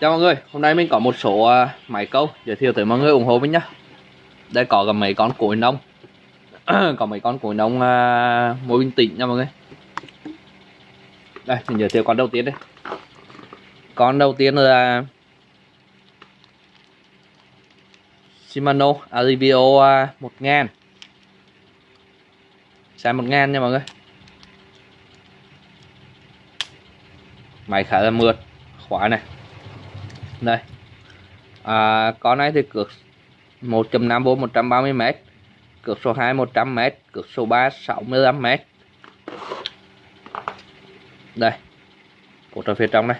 Chào mọi người, hôm nay mình có một số à, máy câu giới thiệu tới mọi người ủng hộ mình nhá. Đây có cả mấy con cối nông. có mấy con cối nông à, uh, mối bình tĩnh nha mọi người. Đây, mình giới thiệu con đầu tiên đây. Con đầu tiên là Shimano Alivio 1000. Xe 1000 nha mọi người. Máy khá là mượt, khóa này đây. À, con này thì cược 1.5 vô 130m cược số 2 100m cược số 3 65m đây. Cột ở phía trong đây.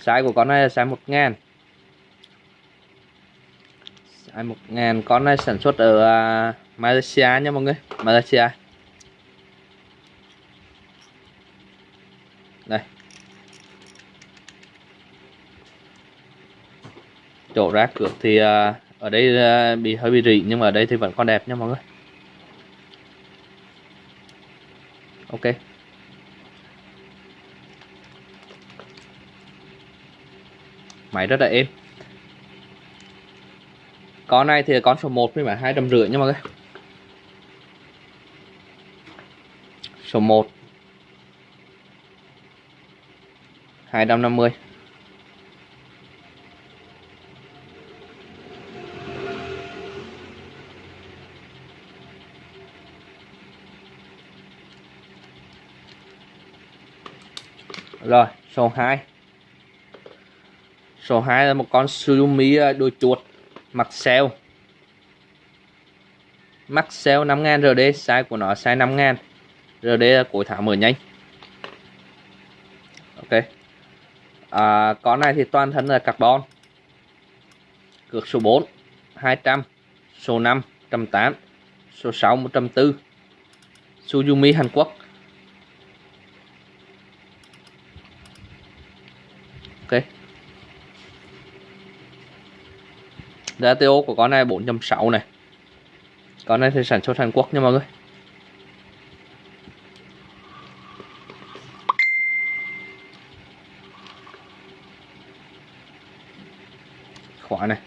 Size của con này là size 1000 size 1000 con này sản xuất ở à, Malaysia nha mọi người. Malaysia. Đây. Chỗ rác cược thì à, ở đây à, bị hơi bị rỉ, nhưng mà ở đây thì vẫn còn đẹp nha mọi người. Ok. Máy rất là êm. Con này thì con số 1 với mà hai trăm rưỡi nha mọi người. Số 1 250 Rồi, số 2 Số 2 là một con Suzumi à, đôi chuột Maxell sale 5000 RD size của nó size 5000 RD là cuối tháng mở nhanh. Ok. À, Con này thì toàn thân là carbon. Cược số 4 200 Số 5 108 Số 6 104 Suzumi Hàn Quốc. Giá TO của con này 4.6 này. Con này thì sản xuất Hàn Quốc nha mọi người. Khóa này.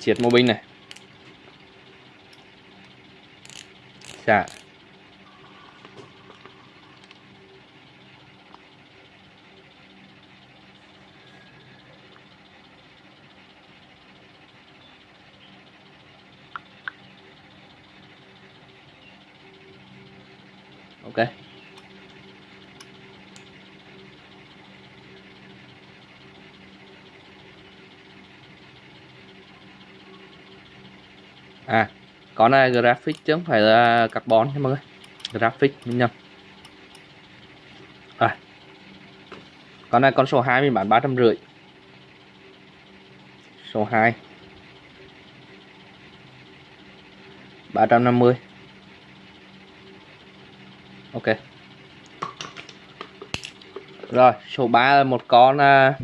Triệt mô binh này. Dạ. Ok. À, con này graphic chứ không phải là carbon nha mọi người. Graphic mình nhầm. À. con này con số 2 mình bán ba trăm rưỡi. Số 2 350 ok. Rồi số 3 là một con uh,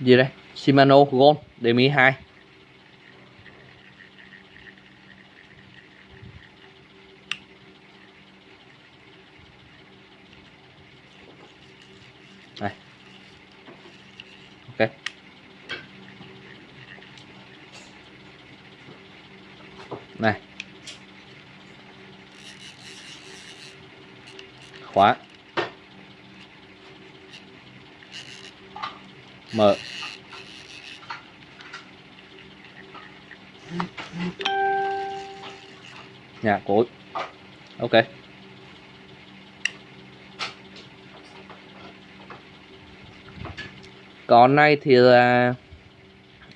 gì đây? Shimano Gold DMI 2 đây ok này. Khóa. Mở. Nhà cối ok. Con này thì là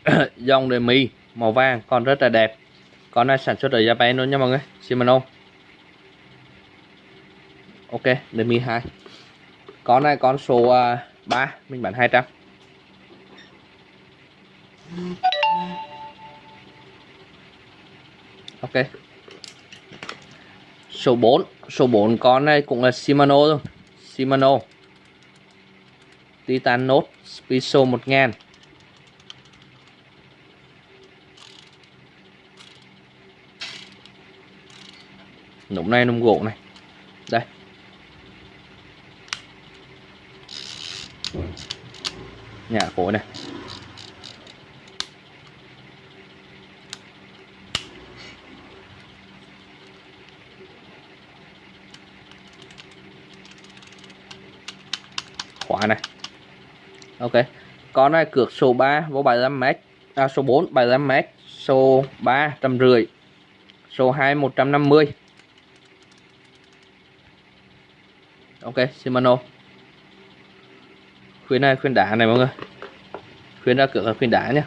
dòng đề mì màu vàng, còn rất là đẹp con này sản xuất ở Japan luôn nha mọi người. Shimano. Ok đến mì 2 con này con số à, uh, 3 mình bán 200 ok. Số 4 số 4 con này cũng là Shimano luôn Shimano. Titan Note Spiso 1000 nụm này nụm gỗ này. Đây. Nhà khối này khóa này. Ok. Con này cược số 3 vô 75m à, số 4 75m số 3 trăm rưỡi. Số 2 150 ok Shimano khuyến này khuyến đá này mọi người. Khuyến ra cửa là khuyên đá nhé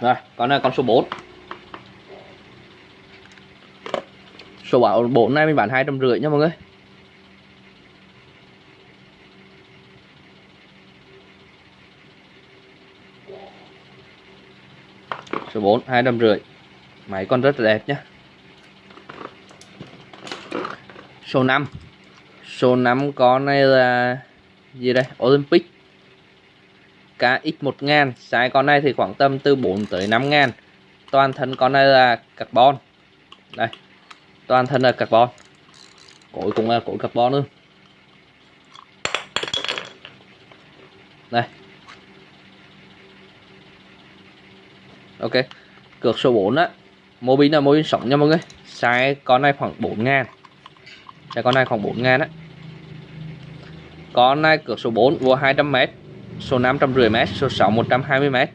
Rồi, con này con số 4 Số bảo 4 này mình bán hai trăm rưỡi nha mọi người. Số 4 hai trăm rưỡi. Máy con rất là đẹp nhé Số 5 Số 5 con này là gì đây? Olympic. KX1000 size con này thì khoảng tầm từ 4 tới 5 ngàn. Toàn thân con này là carbon. Đây. Toàn thân là carbon. Cối cũng là cối carbon luôn. Ok cược số 4 á mô pin là mô pin sống nha mọi người sai con này khoảng 4 ngàn sai con này khoảng 4 ngàn á con này cược số 4 vô 200m số 550m, số 6 120m.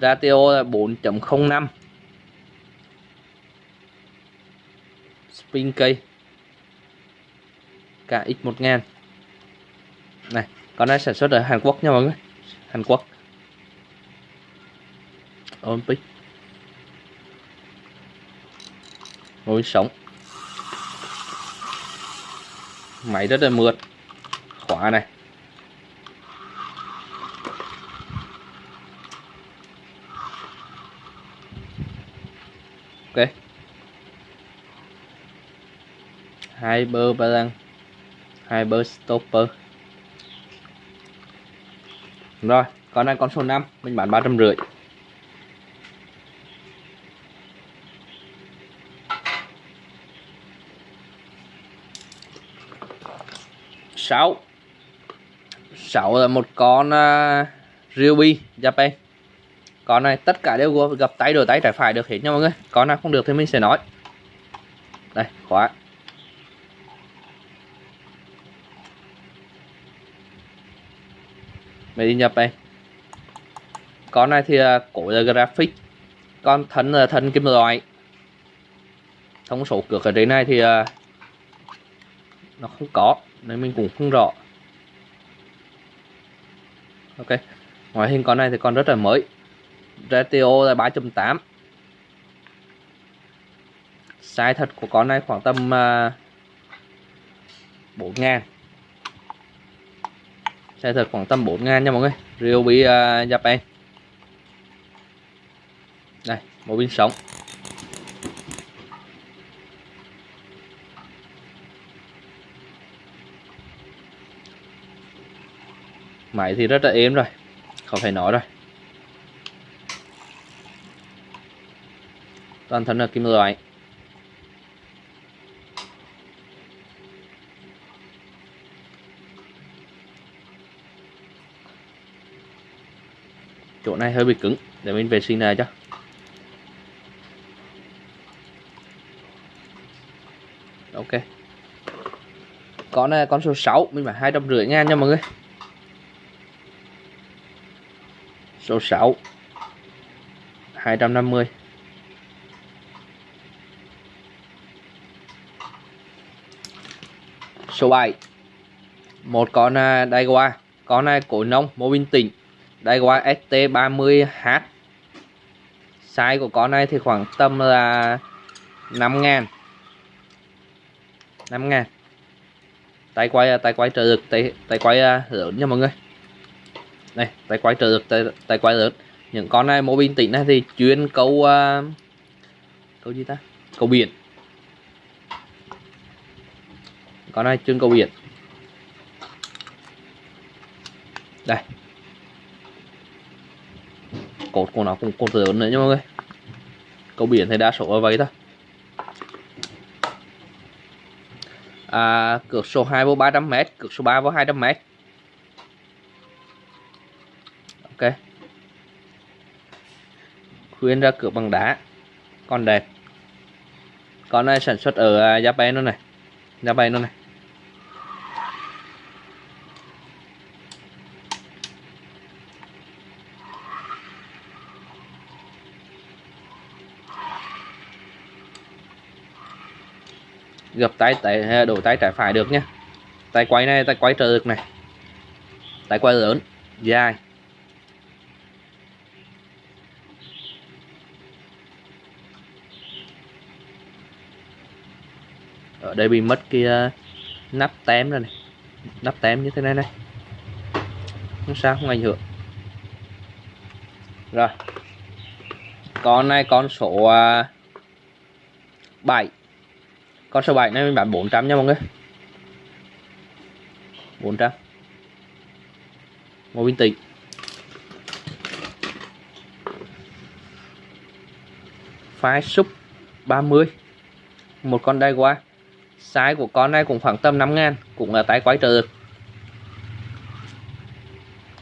Ratio là 4.05. Spin cây KX1000. Này, con này sản xuất ở Hàn Quốc nha mọi người. Hàn Quốc. Olympic. Ngồi sống. Máy rất là mượt. Khóa này. ok hai bơ ba lăng hai bơ stopper rồi, con này con số 5 mình bán 350 trăm rưỡi sáu. Sáu là một con à, uh, Ruby Japan. Con này tất cả đều gặp tay đổi tay trái phải được hết nha mọi người. Con nào không được thì mình sẽ nói. Đây khóa. Mày nhập đây con này thì uh, cổ là graphic. Con thân là thân kim loại. Thông số cược ở đây này thì uh, nó không có nên mình cũng không rõ. Ok ngoại hình con này thì còn rất là mới. Ratio là 3.8 size thật của con này khoảng tầm à, uh, 4 ngàn. Size thật khoảng tầm 4 ngàn nha mọi người. Ryobi uh, Japan. Đây một pin sống. Máy thì rất là êm rồi, không phải nói rồi. Toàn thân là kim loại. Chỗ này hơi bị cứng, để mình vệ sinh này cho. Ok. Con này con số 6 mình phải hai trăm rưỡi ngàn nha mọi người. Số 6 250 số 7 một con à, uh, Daiwa con này cổ nông mô bình tĩnh Daiwa ST30H size của con này thì khoảng tầm là 5 ngàn. 5 ngàn. Tay quay à, tay quay trợ lực tay tay quay à, uh, lớn nha mọi người này tay quay trở lực tay, tay quay lớn à, à, những con này mô bình tĩnh này thì chuyên câu uh, câu gì ta? Câu biển. Con này chuyên câu biển. Đây. Cột của nó cũng cột lớn nữa nha mọi người. Câu biển thì đa số là vậy thôi. À, cược số 2 vô 300m cược số 3 vô 200m ok khuyên ra cược bằng đá. Con đẹp. Con này sản xuất ở à, giá Japan luôn này? Japan luôn này. Gập tay tay à, đổ tay trái phải được nhé tay quay này, tay quay trợ được này. Tay quay lớn, dài. Ở đây bị mất cái ờ, nắp tém rồi này. Nắp tém như thế này này. Không sao, không ảnh hưởng. Rồi. Con này, con số ờ, 7 con số 7 này mình bán 400 nha mọi người. 400 một Bình Tĩnh Phái súp 30 Một con đai qua. Size của con này cũng khoảng tầm 5 ngàn Cũng là tay quái trợ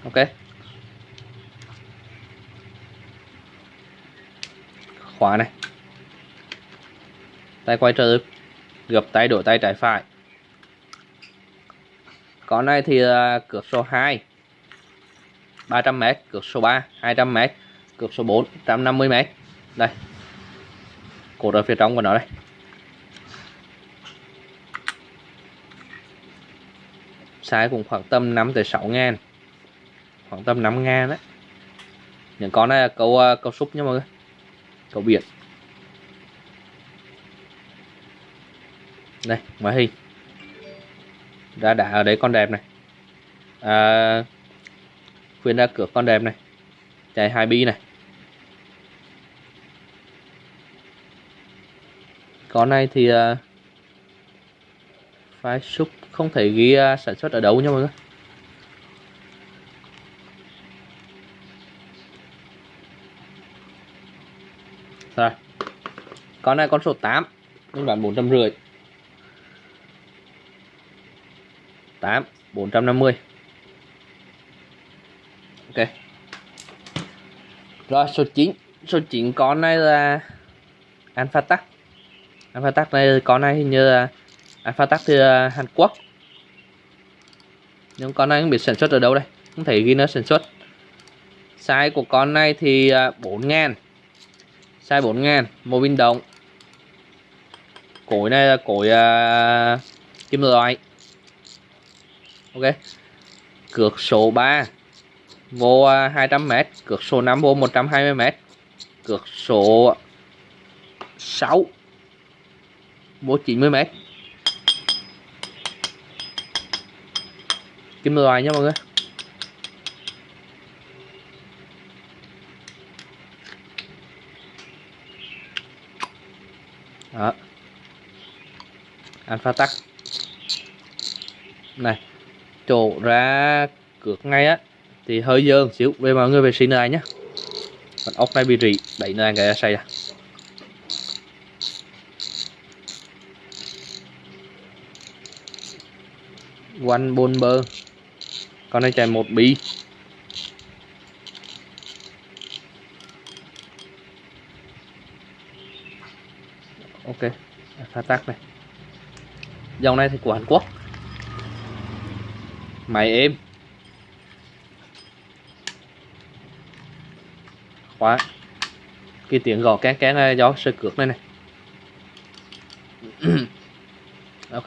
Ok. Khóa này. Tay quay trợ được. Gập tay đổi tay trái phải. Con này thì uh, cược số 2 300m cược số 3 200m cược số 4 150m đây. Cột ở phía trong của nó đây. Size cũng khoảng tầm 5 tới 6 ngàn. Khoảng tầm 5 ngàn đấy những con này là câu uh, à, câu súp nha mọi người. Câu biển. Đây ngoại hình. Đã đã ở đấy con đẹp này. À, khuyên ra cửa con đẹp này. Chạy hai bi này. Con này thì uh, phái súp không thể ghi uh, sản xuất ở đâu nha mọi người. Rồi. Con này con số 8 nhưng bán bốn trăm rưỡi. 8 450 ok. Rồi số 9 số 9 con này là Alpha Tắc Alpha Tắc này con này hình như là Alpha Tắc từ à, Hàn Quốc nhưng con này không biết sản xuất ở đâu đây? Không thể ghi nó sản xuất. Size của con này thì à, 4 ngàn. Size 4 ngàn mô pin động cối này là cối uh, kim loại. Ok. Cược số 3 vô à, 200m cược số 5 vô 120m cược số 6 vô 90m kim loại nha mọi người? Đó. Alpha tắc này chỗ ra cược ngay á, thì hơi dơ xíu. Về mọi người vệ sinh này nhé còn ốc này bị rỉ, đẩy này cái xây à bôn bơ con này chạy một bi ok pha tắc này. Dòng này thì của Hàn Quốc. Mày em khóa cái tiếng gõ kén kén gió do sơ cược này này. Ok.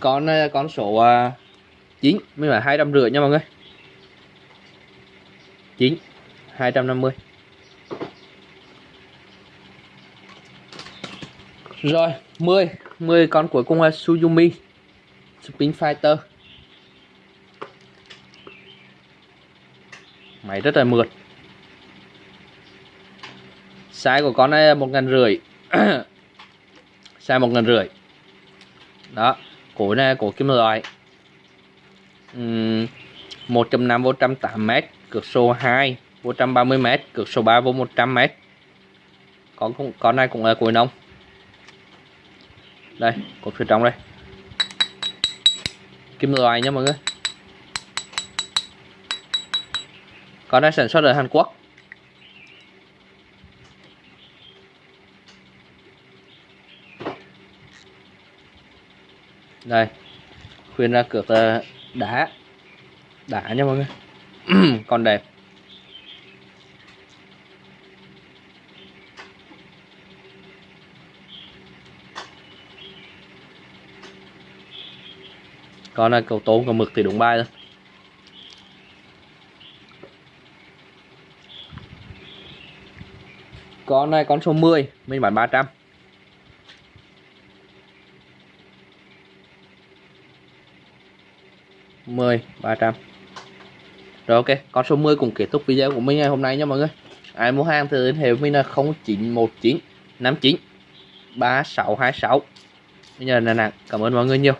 Con con số uh, 9 mới là hai trăm rưỡi nha mọi người. 9 250 rồi 10 10 con cuối cùng là Suzumi Spin Fighter. Máy rất là mượt. Size của con này là một ngàn rưỡi. Size một ngàn rưỡi. Đó, cổ này cổ kim loại um, 1.5 vô 108 m cược số 2 vô 130 m cược số 3 vô 100 m con cũng con này cũng là cối nông đây cột phía trong đây. Kim loại nha mọi người. Con này sản xuất ở Hàn Quốc. Đây khuyên ra cược đá đá nha mọi người. Còn đẹp. Còn là cầu tốn cầu mực thì đúng bay thôi. Con này con số 10 mình bán 300 10 300 rồi, ok, con số 10 cũng kết thúc video của mình ngày hôm nay nha mọi người. Ai mua hàng thì liên hệ với mình là 0919 59 3626 bây giờ là nặng cảm ơn mọi người nhiều.